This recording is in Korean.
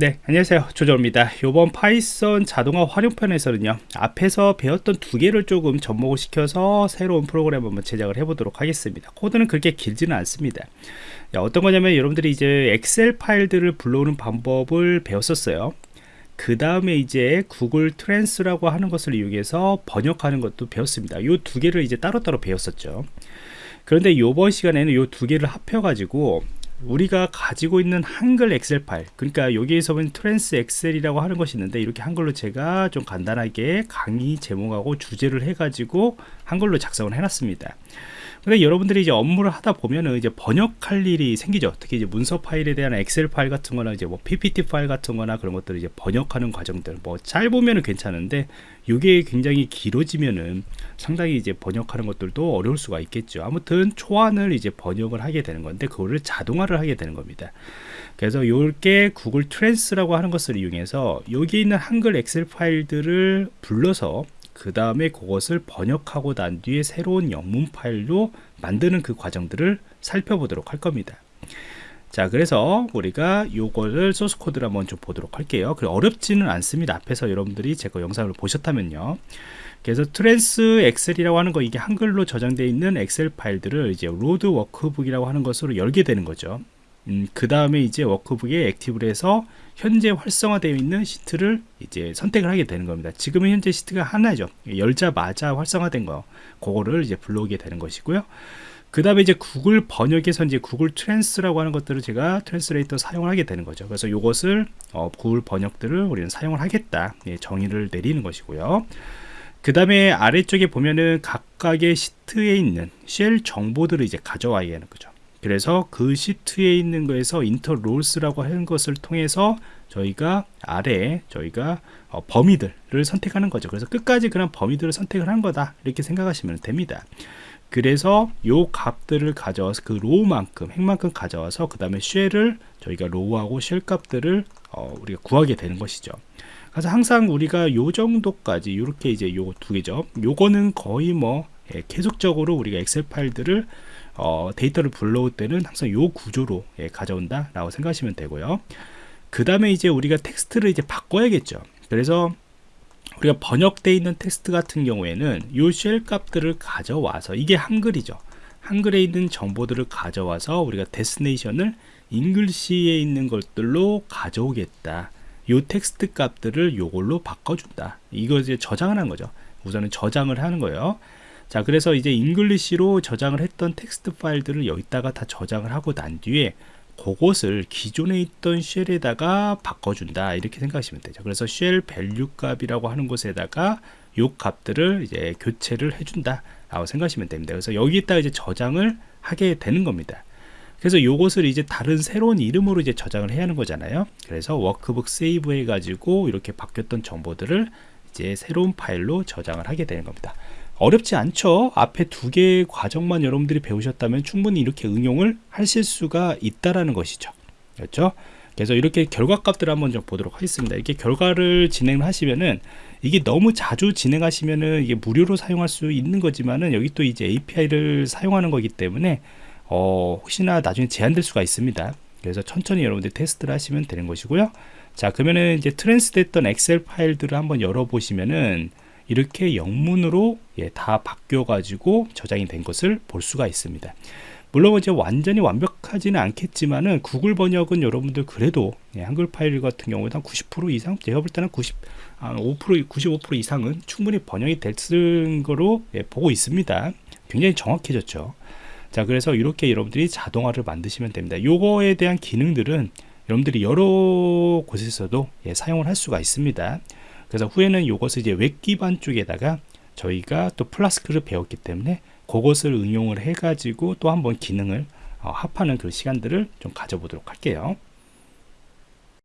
네 안녕하세요. 조조입니다. 이번 파이썬 자동화 활용편에서는요 앞에서 배웠던 두 개를 조금 접목을 시켜서 새로운 프로그램 한번 제작을 해 보도록 하겠습니다. 코드는 그렇게 길지는 않습니다. 어떤 거냐면 여러분들이 이제 엑셀 파일들을 불러오는 방법을 배웠었어요. 그 다음에 이제 구글 trans라고 하는 것을 이용해서 번역하는 것도 배웠습니다. 이 두 개를 이제 따로따로 배웠었죠. 그런데 이번 시간에는 이 두 개를 합해 가지고 우리가 가지고 있는 한글 엑셀 파일 그러니까 여기에서 보면 trans 엑셀이라고 하는 것이 있는데 이렇게 한글로 제가 좀 간단하게 강의 제목하고 주제를 해 가지고 한글로 작성을 해 놨습니다 근데 여러분들이 이제 업무를 하다 보면은 이제 번역할 일이 생기죠. 특히 이제 문서 파일에 대한 엑셀 파일 같은 거나 이제 뭐 PPT 파일 같은 거나 그런 것들을 이제 번역하는 과정들 뭐 짧으면은 괜찮은데 이게 굉장히 길어지면은 상당히 이제 번역하는 것들도 어려울 수가 있겠죠. 아무튼 초안을 이제 번역을 하게 되는 건데 그거를 자동화를 하게 되는 겁니다. 그래서 이렇게 구글 trans라고 하는 것을 이용해서 여기 있는 한글 엑셀 파일들을 불러서 그 다음에 그것을 번역하고 난 뒤에 새로운 영문 파일로 만드는 그 과정들을 살펴보도록 할 겁니다. 자 그래서 우리가 요거를 소스 코드를 한번 좀 보도록 할게요. 그 어렵지는 않습니다. 앞에서 여러분들이 제 거 영상을 보셨다면요. 그래서 trans 엑셀이라고 하는 거 이게 한글로 저장되어 있는 엑셀 파일들을 이제 load workbook이라고 하는 것으로 열게 되는 거죠 음, 그 다음에 이제 workbook에 active를 해서 현재 활성화되어 있는 시트를 이제 선택을 하게 되는 겁니다. 지금은 현재 시트가 하나죠. 열자마자 활성화된 거, 그거를 이제 불러오게 되는 것이고요. 그 다음에 이제 구글 번역에서 이제 구글 trans라고 하는 것들을 제가 translator 사용을 하게 되는 거죠. 그래서 이것을 어, 구글 번역들을 우리는 사용을 하겠다. 예, 정의를 내리는 것이고요. 그 다음에 아래쪽에 보면은 각각의 시트에 있는 셀 정보들을 이제 가져와야 하는 거죠. 그래서 그 시트에 있는 거에서 iter rows라고 하는 것을 통해서 저희가 아래 저희가 어, 범위들을 선택하는 거죠. 그래서 끝까지 그런 범위들을 선택을 한 거다. 이렇게 생각하시면 됩니다. 그래서 요 값들을 가져와서 그 row만큼 행만큼 가져와서 그 다음에 셀을 저희가 row하고 셀 값들을 어, 우리가 구하게 되는 것이죠. 그래서 항상 우리가 요 정도까지 이렇게 이제 요 두 개죠. 요거는 거의 뭐 예, 계속적으로 우리가 엑셀 파일들을 어, 데이터를 불러올 때는 항상 요 구조로 예, 가져온다 라고 생각하시면 되고요. 그 다음에 이제 우리가 텍스트를 이제 바꿔야겠죠. 그래서 우리가 번역되어 있는 텍스트 같은 경우에는 요 셀 값들을 가져와서 이게 한글이죠. 한글에 있는 정보들을 가져와서 우리가 destination을 English에 있는 것들로 가져오겠다. 요 텍스트 값들을 요걸로 바꿔준다. 이거 이제 저장을 한 거죠. 우선은 저장을 하는 거예요 자 그래서 이제 English로 저장을 했던 텍스트 파일들을 여기다가 다 저장을 하고 난 뒤에 그것을 기존에 있던 셀에다가 바꿔준다 이렇게 생각하시면 되죠. 그래서 cell value 값이라고 하는 곳에다가 요 값들을 이제 교체를 해준다 라고 생각하시면 됩니다. 그래서 여기다가 이제 저장을 하게 되는 겁니다. 그래서 요것을 이제 다른 새로운 이름으로 이제 저장을 해야 하는 거잖아요. 그래서 workbook save 해 가지고 이렇게 바뀌었던 정보들을 이제 새로운 파일로 저장을 하게 되는 겁니다 어렵지 않죠. 앞에 두 개의 과정만 여러분들이 배우셨다면 충분히 이렇게 응용을 하실 수가 있다라는 것이죠. 그렇죠? 그래서 이렇게 결과값들을 한번 좀 보도록 하겠습니다. 이렇게 결과를 진행하시면은 이게 너무 자주 진행하시면은 이게 무료로 사용할 수 있는 거지만은 여기 또 이제 API를 사용하는 거기 때문에 어, 혹시나 나중에 제한될 수가 있습니다. 그래서 천천히 여러분들 테스트를 하시면 되는 것이고요. 자 그러면은 이제 trans 됐던 엑셀 파일들을 한번 열어 보시면은 이렇게 영문으로 예, 다 바뀌어 가지고 저장이 된 것을 볼 수가 있습니다. 물론 이제 완전히 완벽하지는 않겠지만은 구글 번역은 여러분들 그래도 예, 한글 파일 같은 경우에는 한90% 이상 제가 볼 때는 90, 아, 5% 95% 이상은 충분히 번역이 됐을 거로 예, 보고 있습니다. 굉장히 정확해졌죠. 자 그래서 이렇게 여러분들이 자동화를 만드시면 됩니다. 요거에 대한 기능들은 여러분들이 여러 곳에서도 예, 사용을 할 수가 있습니다 그래서 후에는 이것을 이제 웹 기반 쪽에다가 저희가 또 Flask를 배웠기 때문에 그것을 응용을 해 가지고 또 한번 기능을 어, 합하는 그 시간들을 좀 가져보도록 할게요